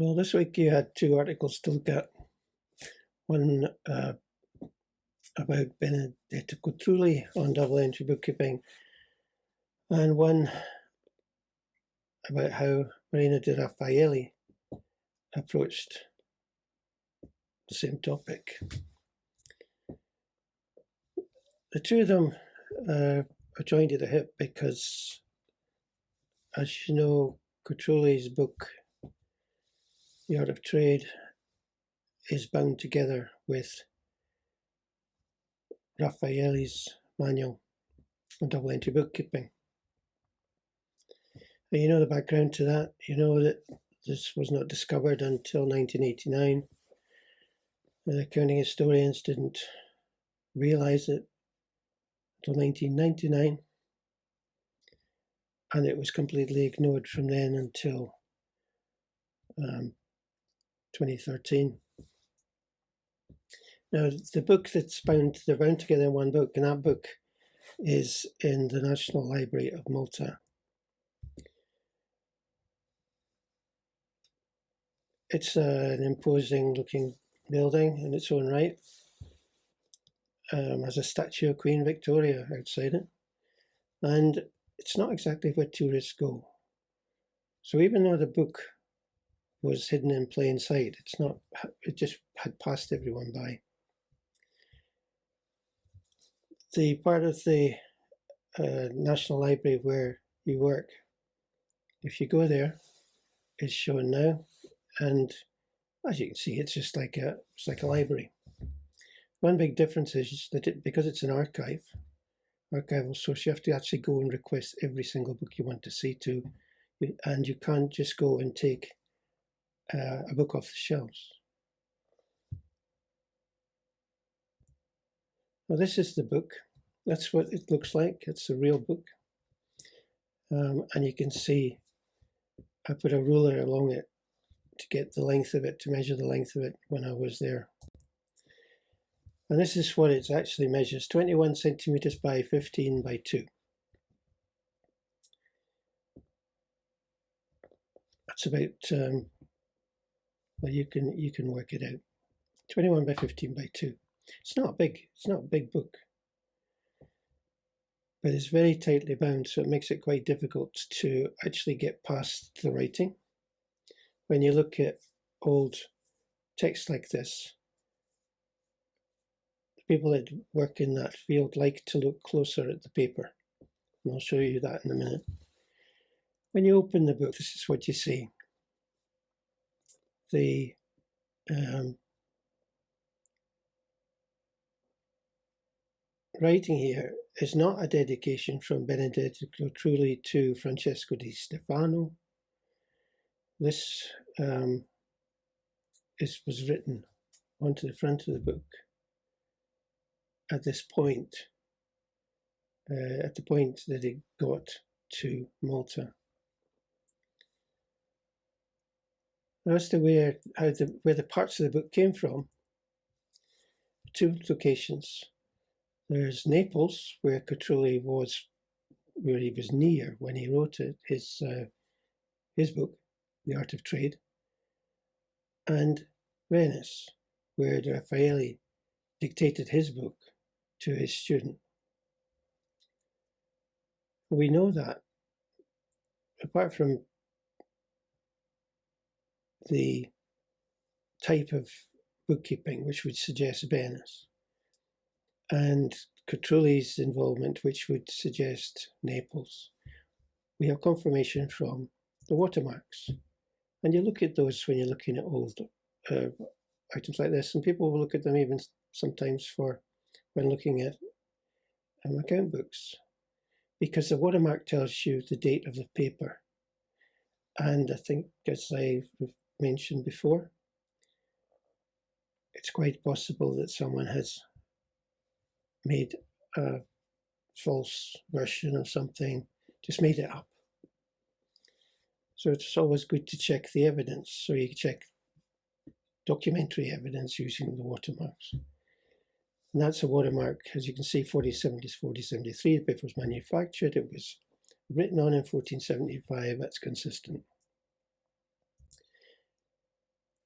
Well, this week you had two articles to look at. One uh, about Benedetto Cotrugli on double entry bookkeeping, and one about how Marino de Raphaeli approached the same topic. The two of them uh, are joined at the hip because, as you know, Cotrugli's book the art of trade is bound together with Raphaeli's manual on double entry bookkeeping. And you know the background to that. You know that this was not discovered until 1989. The accounting historians didn't realize it until 1999. And it was completely ignored from then until um, 2013. Now, the book that's bound, they're bound together in one book, and that book is in the National Library of Malta. It's uh, an imposing looking building in its own right. Um, has a statue of Queen Victoria outside it. And it's not exactly where tourists go. So even though the book was hidden in plain sight. It's not, it just had passed everyone by. The part of the uh, National Library where you work, if you go there, is shown now. And as you can see, it's just like a, it's like a library. One big difference is that it, because it's an archive, archival source, you have to actually go and request every single book you want to see to, and you can't just go and take uh, a book off the shelves. Well, this is the book. That's what it looks like. It's a real book. Um, and you can see I put a ruler along it to get the length of it, to measure the length of it when I was there. And this is what it actually measures, 21 centimeters by 15 by 2. That's about um, well, you can you can work it out. 21 by 15 by 2. It's not big. It's not a big book. But it's very tightly bound, so it makes it quite difficult to actually get past the writing. When you look at old text like this, the people that work in that field like to look closer at the paper. And I'll show you that in a minute. When you open the book, this is what you see the um, writing here is not a dedication from Benedetto Cotrugli to Francesco di Stefano. This um, is, was written onto the front of the book at this point, uh, at the point that it got to Malta. As to where how the where the parts of the book came from, two locations. There's Naples, where Cotrugli was, where he was near when he wrote it, his uh, his book, The Art of Trade, and Venice, where Raphaeli dictated his book to his student. We know that, apart from the type of bookkeeping which would suggest Venice, and Cotrugli's involvement which would suggest Naples. We have confirmation from the watermarks. And you look at those when you're looking at old uh, items like this, and people will look at them even sometimes for when looking at um, account books, because the watermark tells you the date of the paper. And I think, as I mentioned before, it's quite possible that someone has made a false version of something, just made it up. So it's always good to check the evidence. So you check documentary evidence using the watermarks. And that's a watermark, as you can see, 4070 4073. The paper was manufactured. It was written on in 1475. That's consistent.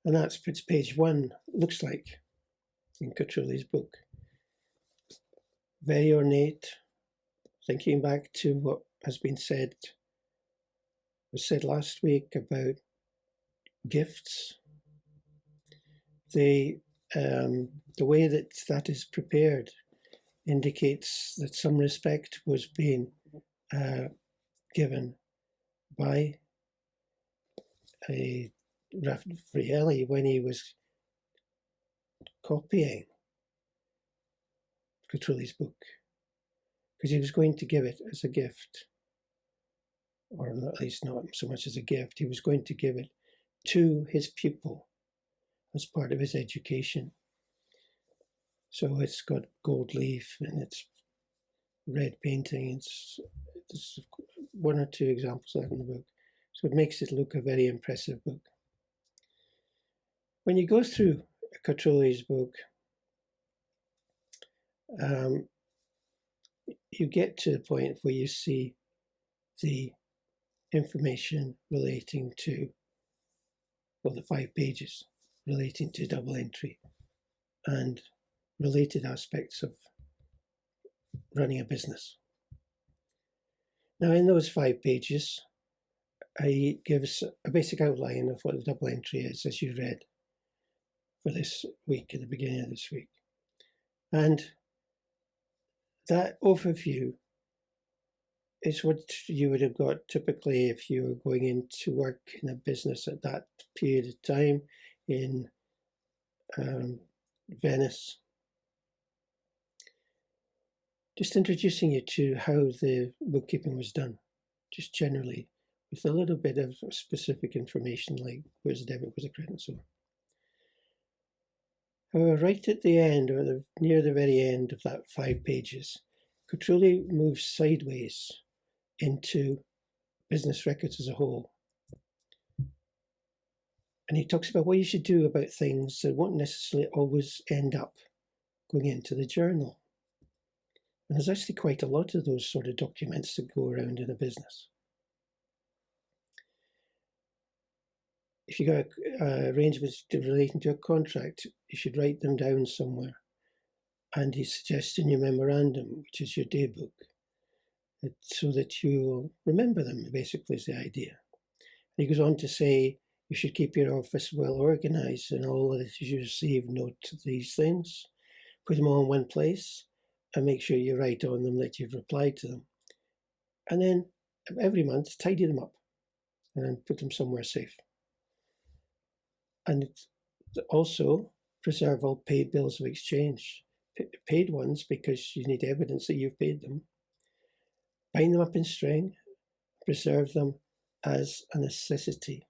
And that's what page one looks like in Cotrugli's book. Very ornate, thinking back to what has been said, was said last week about gifts. The, um, the way that that is prepared indicates that some respect was being uh, given by a Raphaeli when he was copying Cotrugli's book. Because he was going to give it as a gift. Or at least not so much as a gift. He was going to give it to his pupil as part of his education. So it's got gold leaf and it's red painting it's, it's one or two examples of that in the book. So it makes it look a very impressive book when you go through Cotrugli's book, um, you get to the point where you see the information relating to, well, the five pages relating to double entry and related aspects of running a business. Now, in those five pages, I give a basic outline of what the double entry is, as you read for this week, at the beginning of this week. And that overview is what you would have got typically if you were going into work in a business at that period of time in um, Venice. Just introducing you to how the bookkeeping was done, just generally, with a little bit of specific information like where's the debit, where's the credit, and so on. However, right at the end, or the, near the very end of that five pages, Cotrugli moves sideways into business records as a whole. And he talks about what you should do about things that won't necessarily always end up going into the journal. And there's actually quite a lot of those sort of documents that go around in a business. If you got uh, arrangements relating to a contract, you should write them down somewhere. And he suggests in your memorandum, which is your daybook, that, so that you remember them, basically, is the idea. And he goes on to say you should keep your office well organized and all that you receive note these things, put them all in one place, and make sure you write on them that you've replied to them. And then every month, tidy them up and put them somewhere safe and also preserve all paid bills of exchange, paid ones because you need evidence that you've paid them. Bind them up in string, preserve them as a necessity.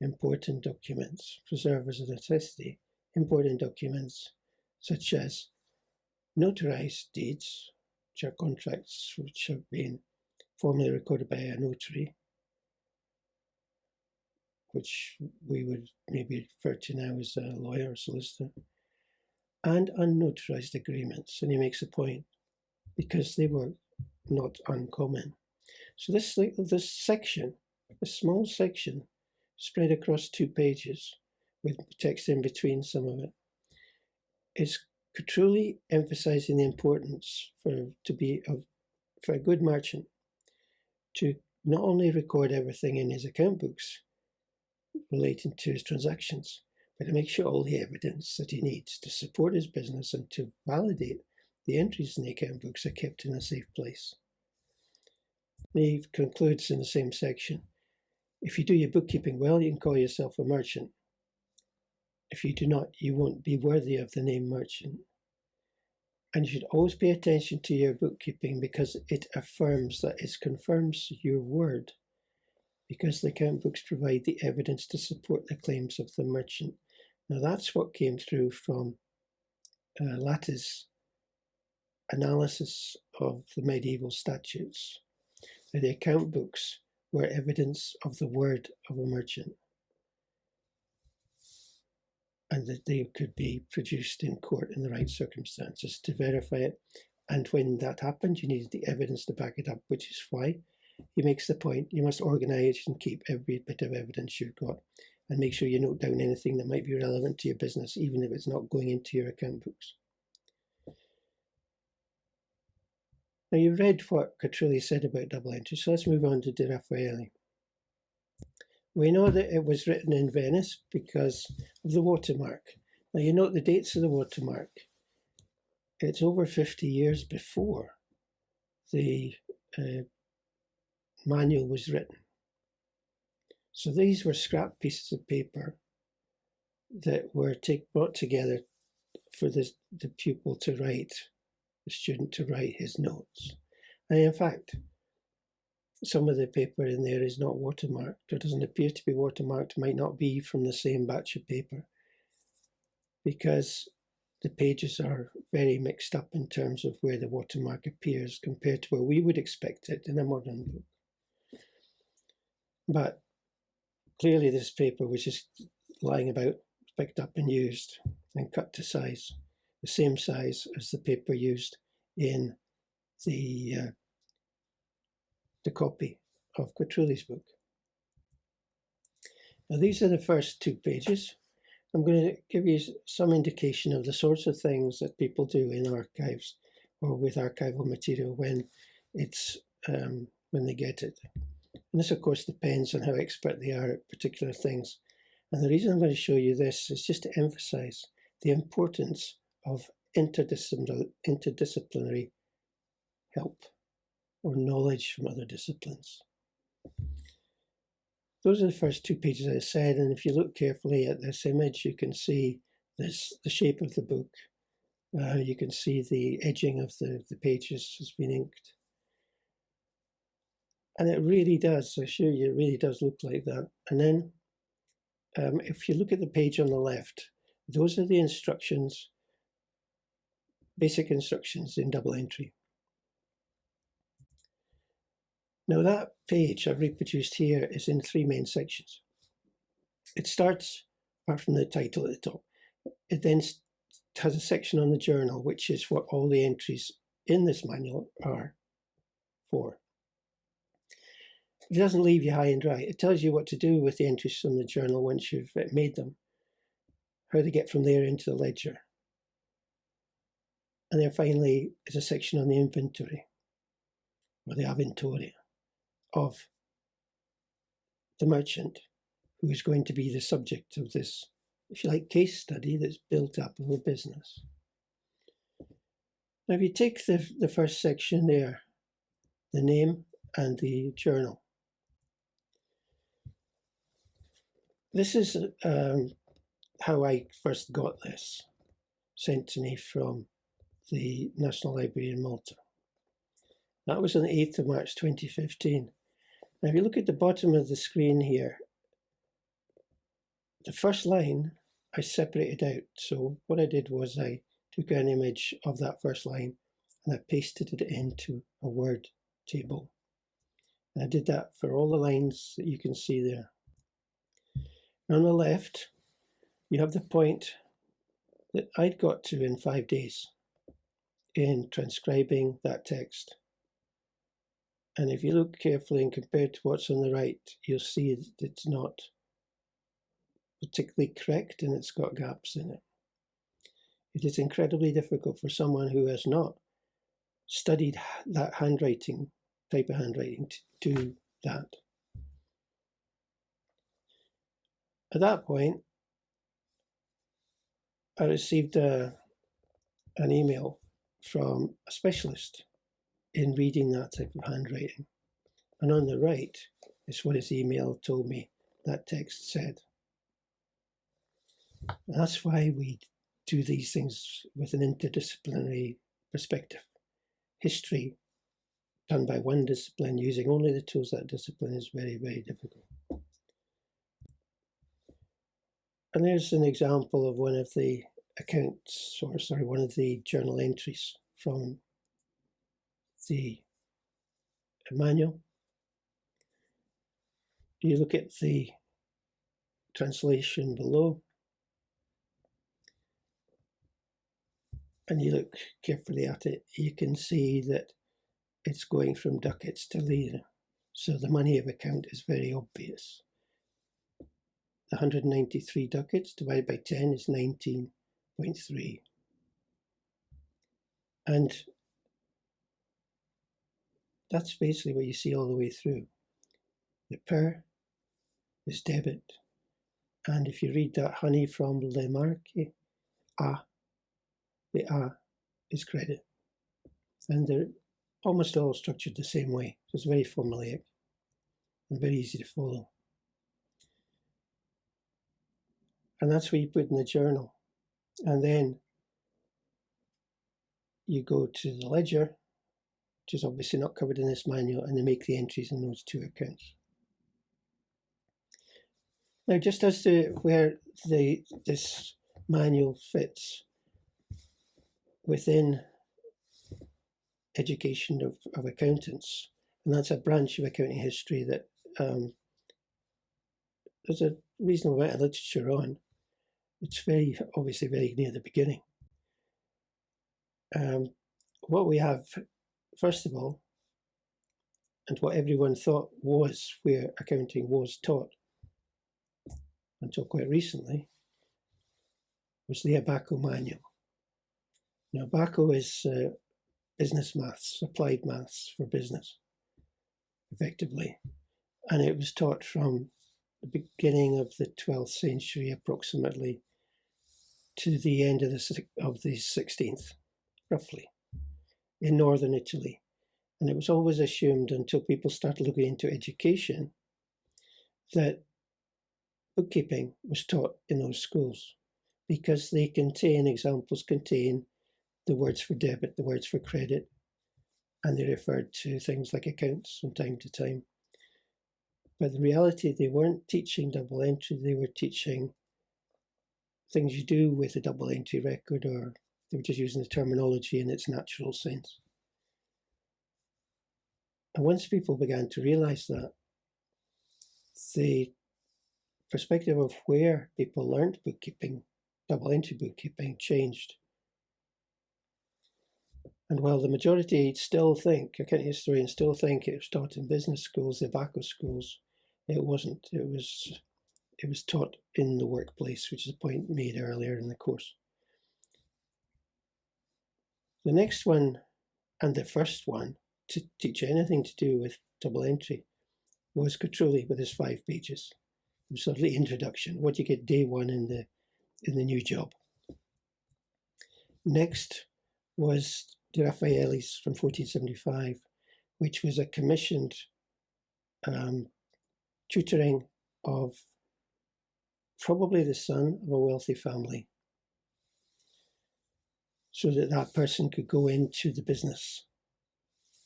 Important documents, preserve as a necessity. Important documents such as notarized deeds, which are contracts which have been formally recorded by a notary, which we would maybe refer to now as a lawyer or solicitor, and unnotarized agreements. And he makes a point because they were not uncommon. So this this section, a small section, spread across two pages with text in between some of it, is truly emphasizing the importance for to be of for a good merchant to not only record everything in his account books, relating to his transactions, but to make sure all the evidence that he needs to support his business and to validate the entries in the account books are kept in a safe place. he concludes in the same section, if you do your bookkeeping well, you can call yourself a merchant. If you do not, you won't be worthy of the name merchant. And you should always pay attention to your bookkeeping because it affirms that it confirms your word because the account books provide the evidence to support the claims of the merchant. Now that's what came through from uh, Latta's analysis of the medieval statutes. That the account books were evidence of the word of a merchant and that they could be produced in court in the right circumstances to verify it. And when that happened, you needed the evidence to back it up, which is why he makes the point you must organize and keep every bit of evidence you've got. and make sure you note down anything that might be relevant to your business, even if it's not going into your account books. Now you've read what Cotrugli said about double entry, so let's move on to De Raphaeli. We know that it was written in Venice because of the watermark. Now you note the dates of the watermark. It's over 50 years before the uh, manual was written. So these were scrap pieces of paper that were take, brought together for the, the pupil to write, the student to write his notes. And in fact, some of the paper in there is not watermarked or doesn't appear to be watermarked, might not be from the same batch of paper because the pages are very mixed up in terms of where the watermark appears compared to where we would expect it in a modern book. But clearly this paper was just lying about, picked up and used and cut to size, the same size as the paper used in the, uh, the copy of Cotrugli's book. Now these are the first two pages. I'm going to give you some indication of the sorts of things that people do in archives or with archival material when it's um, when they get it. And this, of course, depends on how expert they are at particular things. And the reason I'm going to show you this is just to emphasize the importance of interdisciplinary, interdisciplinary help or knowledge from other disciplines. Those are the first two pages I said, and if you look carefully at this image, you can see this the shape of the book. Uh, you can see the edging of the, the pages has been inked. And it really does, I assure you, it really does look like that. And then um, if you look at the page on the left, those are the instructions, basic instructions in double entry. Now that page I've reproduced here is in three main sections. It starts, apart from the title at the top, it then has a section on the journal, which is what all the entries in this manual are for. It doesn't leave you high and dry. It tells you what to do with the entries from the journal once you've uh, made them, how to get from there into the ledger. And then finally, is a section on the inventory, or the inventory of the merchant who is going to be the subject of this, if you like, case study that's built up of a business. Now, if you take the, the first section there, the name and the journal, this is um, how I first got this sent to me from the National Library in Malta. That was on the 8th of March 2015. Now, if you look at the bottom of the screen here, the first line I separated out. So what I did was I took an image of that first line and I pasted it into a word table. And I did that for all the lines that you can see there. On the left, you have the point that I'd got to in five days in transcribing that text. And if you look carefully and compare to what's on the right, you'll see that it's not particularly correct and it's got gaps in it. It is incredibly difficult for someone who has not studied that handwriting, type of handwriting, to do that. At that point, I received a, an email from a specialist in reading that type of handwriting. And on the right is what his email told me that text said. And that's why we do these things with an interdisciplinary perspective. History done by one discipline using only the tools that discipline is very, very difficult. And there's an example of one of the accounts, or sorry, one of the journal entries from the manual. You look at the translation below and you look carefully at it, you can see that it's going from ducats to lira. So the money of account is very obvious. 193 ducats divided by 10 is 19.3. And that's basically what you see all the way through. The per is debit. And if you read that honey from Le Marque, A, the A is credit. And they're almost all structured the same way. So it's very formulaic and very easy to follow. And that's what you put in the journal. And then you go to the ledger, which is obviously not covered in this manual, and they make the entries in those two accounts. Now, just as to where the this manual fits within education of, of accountants, and that's a branch of accounting history that um, there's a reasonable amount of literature on. It's very obviously very near the beginning. Um, what we have, first of all, and what everyone thought was where accounting was taught until quite recently, was the ABACO manual. Now, ABACO is uh, business maths, applied maths for business, effectively. And it was taught from the beginning of the 12th century approximately to the end of the, of the 16th, roughly, in northern Italy. And it was always assumed until people started looking into education that bookkeeping was taught in those schools because they contain, examples contain the words for debit, the words for credit, and they referred to things like accounts from time to time. But in reality, they weren't teaching double entry, they were teaching things you do with a double entry record, or they were just using the terminology in its natural sense. And once people began to realize that, the perspective of where people learned bookkeeping, double entry bookkeeping, changed. And while the majority still think, accounting historians still think it was taught in business schools, the ABACO schools, it wasn't. It was it was taught in the workplace, which is a point made earlier in the course. The next one, and the first one, to teach anything to do with double entry was Cotrugli with his five pages. It was sort of the introduction, what you get day one in the in the new job. Next was De Raphaeli's from 1475, which was a commissioned um, tutoring of probably the son of a wealthy family so that that person could go into the business.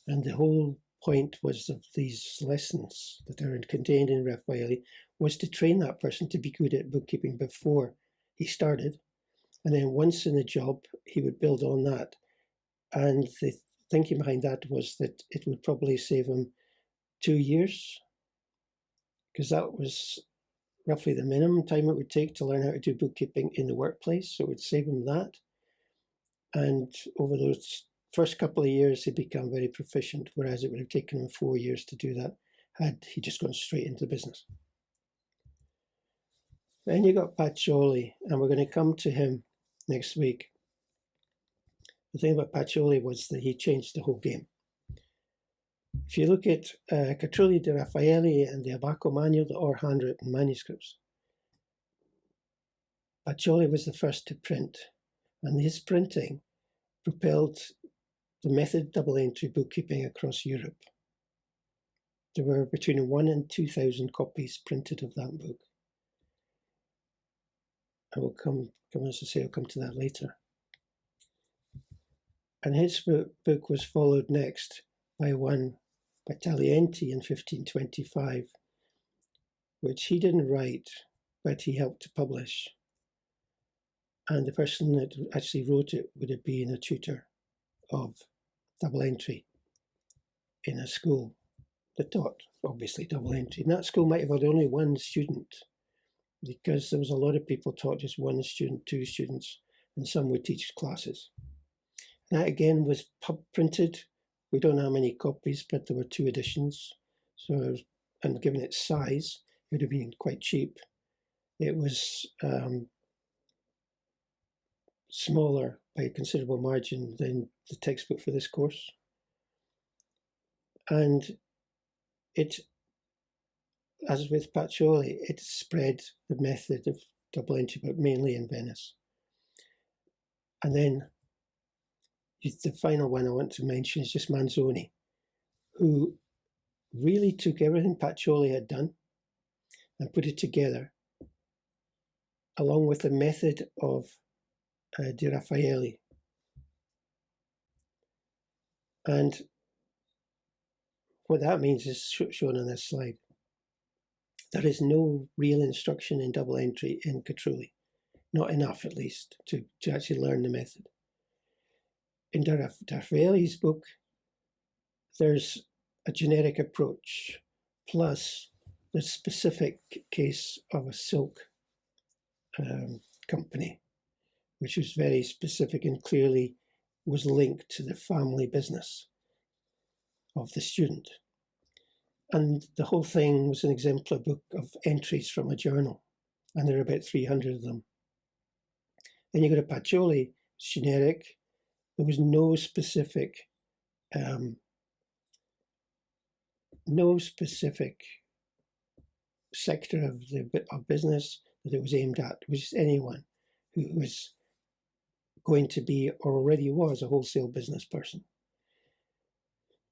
And the whole point was of these lessons that are contained in Raphaeli was to train that person to be good at bookkeeping before he started. And then once in the job, he would build on that. And the thinking behind that was that it would probably save him two years because that was roughly the minimum time it would take to learn how to do bookkeeping in the workplace. So it would save him that. And over those first couple of years, he'd become very proficient, whereas it would have taken him four years to do that had he just gone straight into business. Then you got Pacioli, and we're going to come to him next week. The thing about Pacioli was that he changed the whole game. If you look at uh, Cotrugli de Raphaeli and the ABACO manual, the or handwritten manuscripts, Pacioli was the first to print, and his printing propelled the method double entry bookkeeping across Europe. There were between one and 2,000 copies printed of that book. I will come, come as I say, I'll come to that later. And his book was followed next by one by Taglienti in 1525, which he didn't write, but he helped to publish. And the person that actually wrote it would have been a tutor of double entry in a school that taught, obviously, double entry. And that school might have had only one student because there was a lot of people taught just one student, two students, and some would teach classes. And that again was printed we don't know how many copies, but there were two editions. So, and given its size, it would have been quite cheap. It was um, smaller by a considerable margin than the textbook for this course. And it, as with Pacioli, it spread the method of double entry, but mainly in Venice. And then the final one I want to mention is just Manzoni, who really took everything Pacioli had done and put it together, along with the method of uh, Di Raphaeli. And what that means is shown on this slide. There is no real instruction in double entry in Cotrugli, not enough at least to, to actually learn the method. In Di Raphaeli's book, there's a generic approach plus the specific case of a silk um, company, which was very specific and clearly was linked to the family business of the student. And the whole thing was an exemplar book of entries from a journal, and there are about 300 of them. Then you go to Pacioli, generic. There was no specific, um, no specific sector of the of business that it was aimed at. It was just anyone who was going to be or already was a wholesale business person.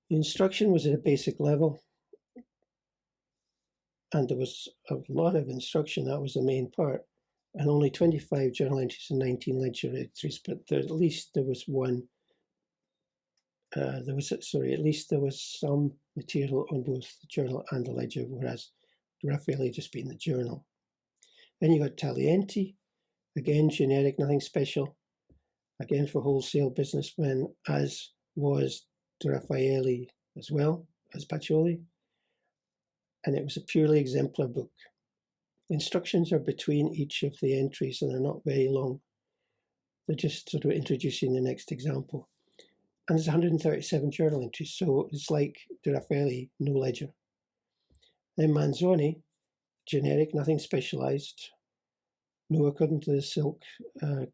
The instruction was at a basic level, and there was a lot of instruction. That was the main part, and only 25 journal entries and 19 ledger entries. But there, at least there was one. Uh, there was sorry, at least there was some material on both the journal and the ledger, whereas Raphaeli just being the journal. Then you got Taglienti, again generic, nothing special, again for wholesale businessmen, as was Raphaeli as well as Pacioli, and it was a purely exemplar book. Instructions are between each of the entries and they're not very long. They're just sort of introducing the next example. And there's 137 journal entries, so it's like De Raphaeli, no ledger. Then Manzoni, generic, nothing specialized, no according to the silk uh,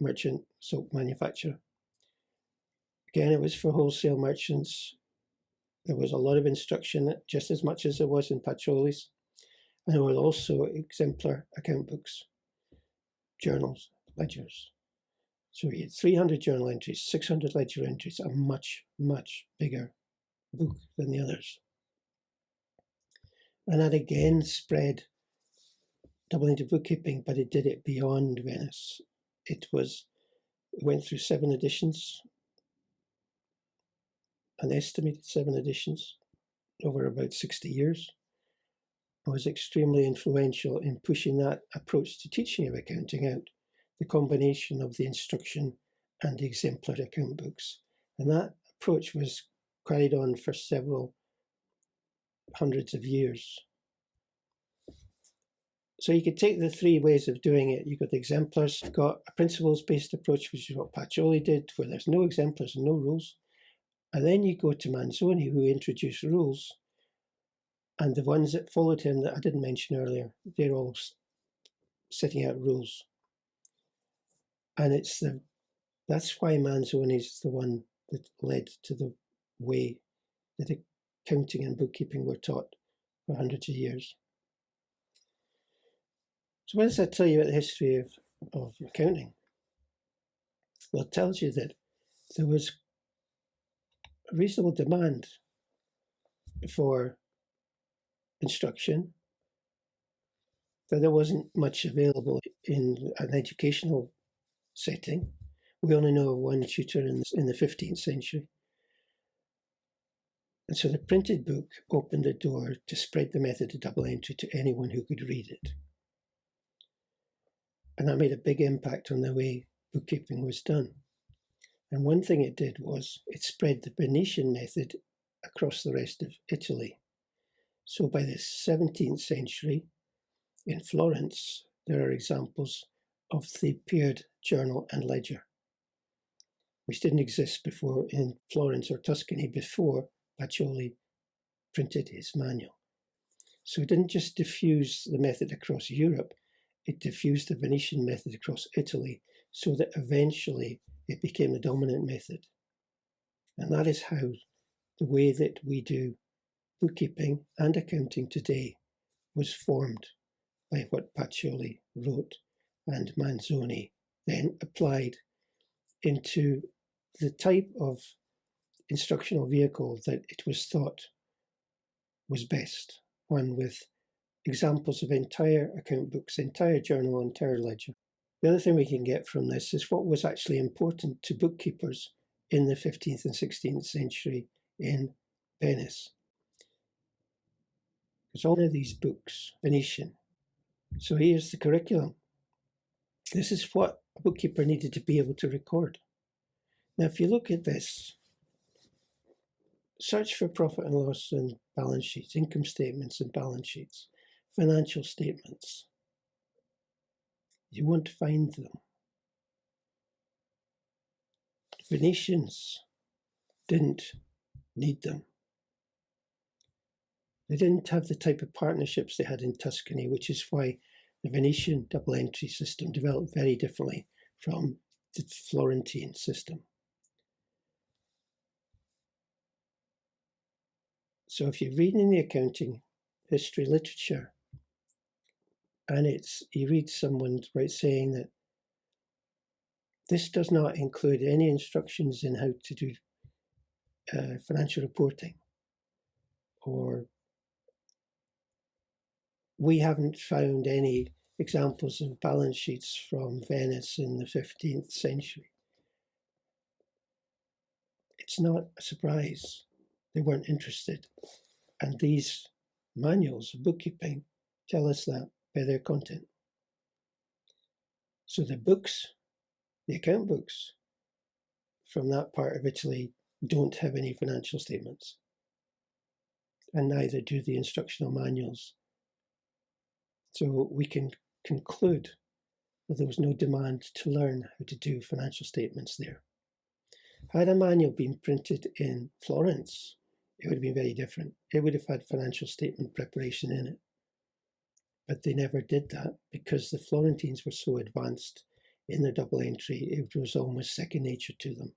merchant, silk manufacturer. Again, it was for wholesale merchants. There was a lot of instruction, just as much as there was in Pacioli's. There were also exemplar account books, journals, ledgers. So we had 300 journal entries, 600 ledger entries, a much, much bigger book than the others. And that again spread double into bookkeeping, but it did it beyond Venice. It was it went through seven editions, an estimated seven editions over about 60 years. Was extremely influential in pushing that approach to teaching of accounting out, the combination of the instruction and exemplar account books. And that approach was carried on for several hundreds of years. So you could take the three ways of doing it. You've got the exemplars, you've got a principles-based approach, which is what Pacioli did, where there's no exemplars and no rules. And then you go to Manzoni, who introduced rules. And the ones that followed him that I didn't mention earlier, they're all setting out rules. And it's the that's why Manzoni is the one that led to the way that accounting and bookkeeping were taught for hundreds of years. So what does that tell you about the history of, of accounting? Well, it tells you that there was a reasonable demand for instruction, that there wasn't much available in an educational setting. We only know of one tutor in, in the 15th century. And so the printed book opened the door to spread the method of double entry to anyone who could read it. And that made a big impact on the way bookkeeping was done. And one thing it did was it spread the Venetian method across the rest of Italy. So by the 17th century, in Florence, there are examples of the paired journal and ledger, which didn't exist before in Florence or Tuscany before Pacioli printed his manual. So it didn't just diffuse the method across Europe, it diffused the Venetian method across Italy so that eventually it became the dominant method. And that is how the way that we do bookkeeping and accounting today was formed by what Pacioli wrote and Manzoni then applied into the type of instructional vehicle that it was thought was best, one with examples of entire account books, entire journal, entire ledger. The other thing we can get from this is what was actually important to bookkeepers in the 15th and 16th century in Venice. All of these books, Venetian. So here's the curriculum. This is what a bookkeeper needed to be able to record. Now, if you look at this, search for profit and loss and balance sheets, income statements and balance sheets, financial statements. You won't find them. Venetians didn't need them. They didn't have the type of partnerships they had in Tuscany, which is why the Venetian double entry system developed very differently from the Florentine system. So if you're reading the accounting history literature, and it's you read someone right saying that this does not include any instructions in how to do uh, financial reporting or we haven't found any examples of balance sheets from Venice in the 15th century. It's not a surprise they weren't interested. And these manuals of bookkeeping tell us that by their content. So the books, the account books from that part of Italy don't have any financial statements. And neither do the instructional manuals so we can conclude that there was no demand to learn how to do financial statements there. Had a manual been printed in Florence, it would have been very different. It would have had financial statement preparation in it. But they never did that because the Florentines were so advanced in their double entry, it was almost second nature to them.